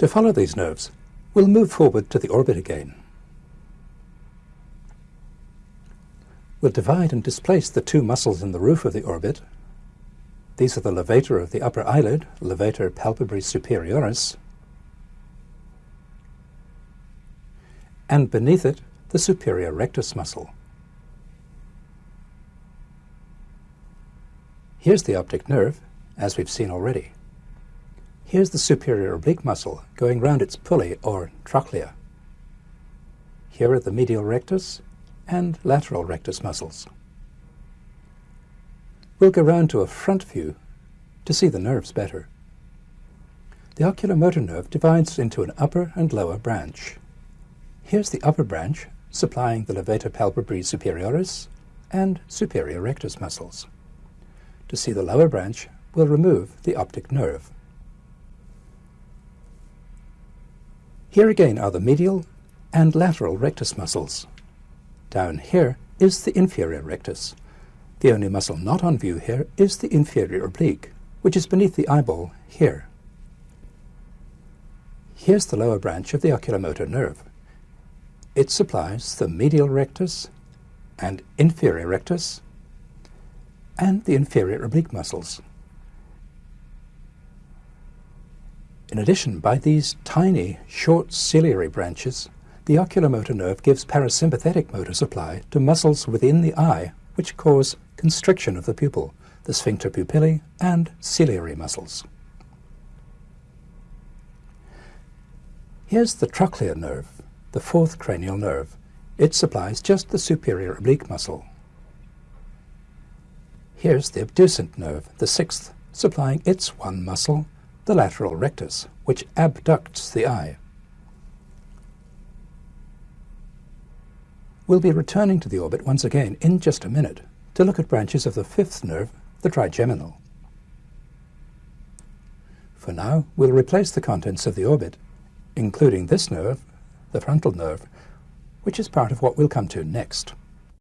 To follow these nerves, we'll move forward to the orbit again. We'll divide and displace the two muscles in the roof of the orbit. These are the levator of the upper eyelid, levator palpebrae superioris, and beneath it, the superior rectus muscle. Here's the optic nerve, as we've seen already. Here's the superior oblique muscle going round its pulley or trochlea. Here are the medial rectus and lateral rectus muscles. We'll go round to a front view to see the nerves better. The oculomotor nerve divides into an upper and lower branch. Here's the upper branch supplying the levator palpebrae superioris and superior rectus muscles. To see the lower branch, we'll remove the optic nerve. Here again are the medial and lateral rectus muscles. Down here is the inferior rectus. The only muscle not on view here is the inferior oblique, which is beneath the eyeball here. Here's the lower branch of the oculomotor nerve. It supplies the medial rectus and inferior rectus and the inferior oblique muscles. In addition, by these tiny, short ciliary branches, the oculomotor nerve gives parasympathetic motor supply to muscles within the eye which cause constriction of the pupil, the sphincter pupillae and ciliary muscles. Here's the trochlear nerve, the fourth cranial nerve. It supplies just the superior oblique muscle. Here's the abducent nerve, the sixth, supplying its one muscle, the lateral rectus, which abducts the eye. We'll be returning to the orbit once again in just a minute to look at branches of the fifth nerve, the trigeminal. For now, we'll replace the contents of the orbit, including this nerve, the frontal nerve, which is part of what we'll come to next.